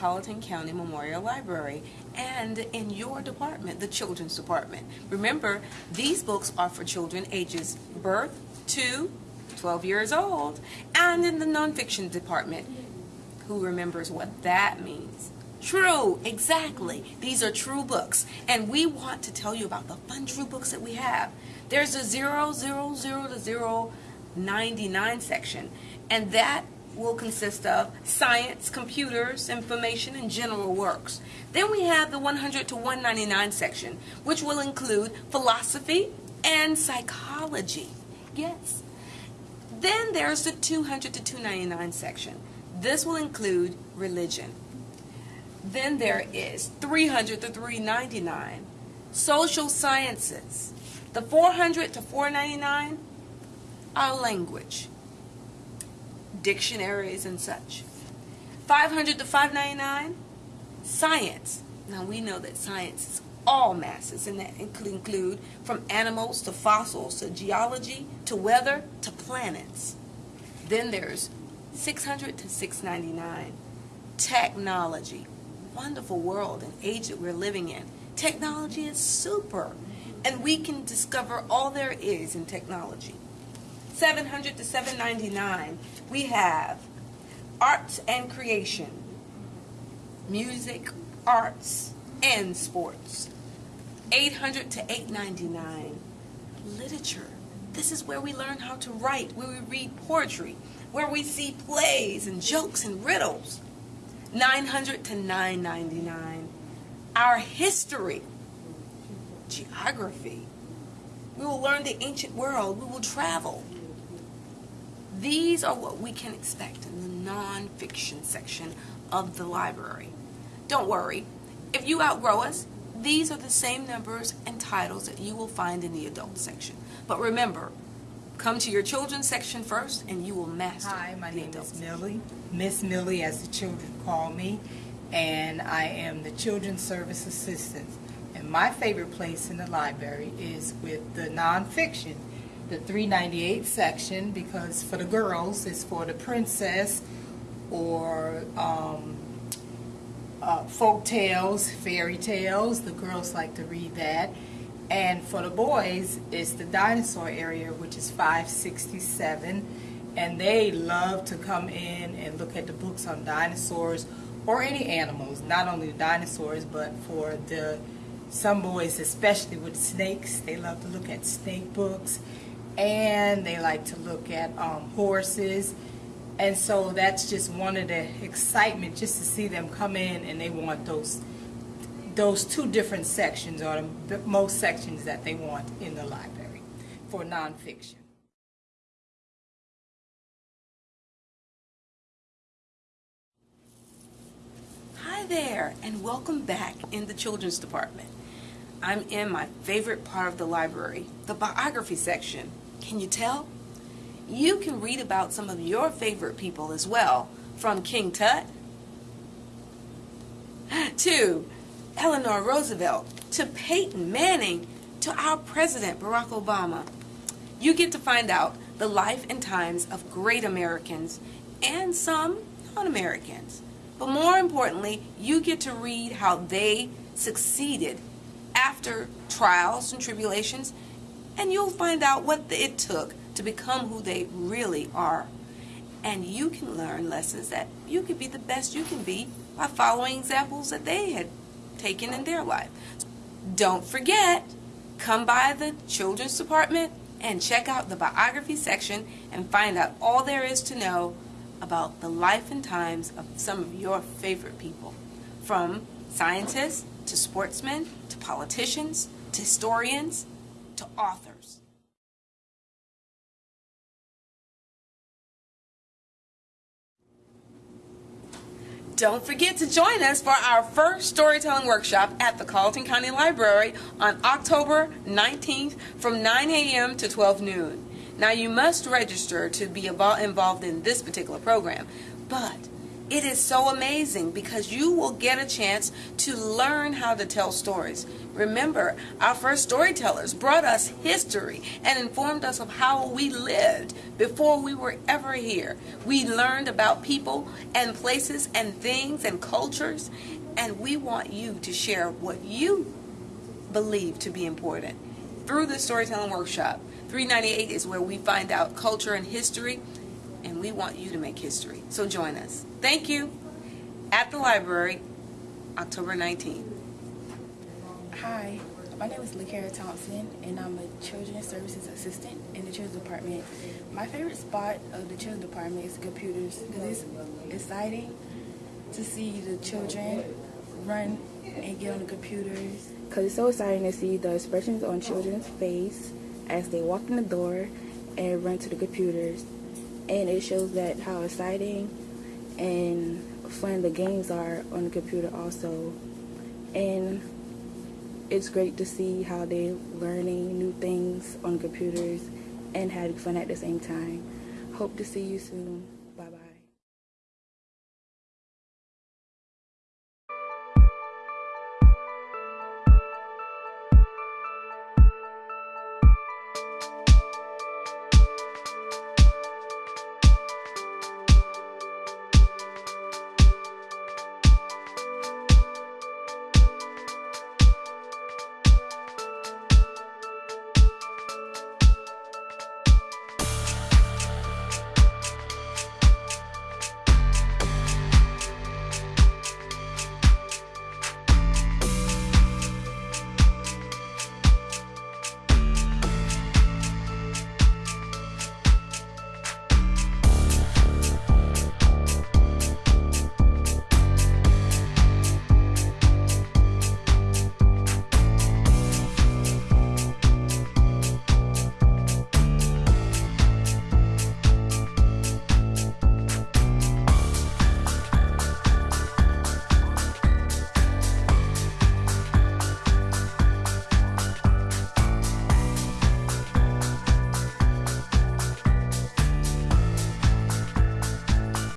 Colleton County Memorial Library and in your department, the Children's Department. Remember, these books are for children ages birth to 12 years old, and in the nonfiction department. Who remembers what that means? True, exactly. These are true books, and we want to tell you about the fun true books that we have. There's a 000 to 099 section, and that will consist of science, computers, information, and general works. Then we have the 100 to 199 section, which will include philosophy and psychology. Yes. Then there's the 200 to 299 section. This will include religion. Then there is 300 to 399, social sciences. The 400 to 499, our language, dictionaries and such. 500 to 599, science. Now we know that science is all masses, and that include from animals to fossils to geology to weather to planets. Then there's 600 to 699, technology. Wonderful world and age that we're living in. Technology is super, and we can discover all there is in technology. 700 to 799, we have arts and creation, music, arts, and sports. 800 to 899, literature. This is where we learn how to write, where we read poetry, where we see plays and jokes and riddles. 900 to 999, our history, geography. We will learn the ancient world. We will travel. These are what we can expect in the nonfiction section of the library. Don't worry, if you outgrow us, these are the same numbers and titles that you will find in the adult section. But remember, come to your children's section first and you will master Hi, my name is Millie, Miss Millie as the children call me, and I am the Children's Service Assistant. And my favorite place in the library is with the nonfiction, the 398 section, because for the girls, it's for the princess or um, uh, folk tales, fairy tales. The girls like to read that. And for the boys, it's the dinosaur area, which is 567. And they love to come in and look at the books on dinosaurs or any animals, not only the dinosaurs, but for the some boys, especially with snakes, they love to look at snake books. And they like to look at um, horses. And so that's just one of the excitement just to see them come in and they want those those two different sections are the most sections that they want in the library for nonfiction. Hi there, and welcome back in the children's department. I'm in my favorite part of the library, the biography section. Can you tell? You can read about some of your favorite people as well, from King Tut to Eleanor Roosevelt to Peyton Manning to our President Barack Obama. You get to find out the life and times of great Americans and some non-Americans. But more importantly, you get to read how they succeeded after trials and tribulations, and you'll find out what it took to become who they really are. And you can learn lessons that you can be the best you can be by following examples that they had taken in their life. Don't forget, come by the children's department and check out the biography section and find out all there is to know about the life and times of some of your favorite people. From scientists to sportsmen to politicians to historians to authors. Don't forget to join us for our first storytelling workshop at the Colleton County Library on October 19th from 9 a.m. to 12 noon. Now you must register to be involved in this particular program, but It is so amazing because you will get a chance to learn how to tell stories. Remember, our first storytellers brought us history and informed us of how we lived before we were ever here. We learned about people and places and things and cultures, and we want you to share what you believe to be important through the storytelling workshop. 398 is where we find out culture and history, and we want you to make history. So join us. Thank you. At the library, October 19th. Hi, my name is LaKara Thompson, and I'm a Children's Services Assistant in the Children's Department. My favorite spot of the Children's Department is the computers because it's exciting to see the children run and get on the computers. Because it's so exciting to see the expressions on children's face as they walk in the door and run to the computers. And it shows that how exciting and fun the games are on the computer also. And it's great to see how they're learning new things on computers and having fun at the same time. Hope to see you soon.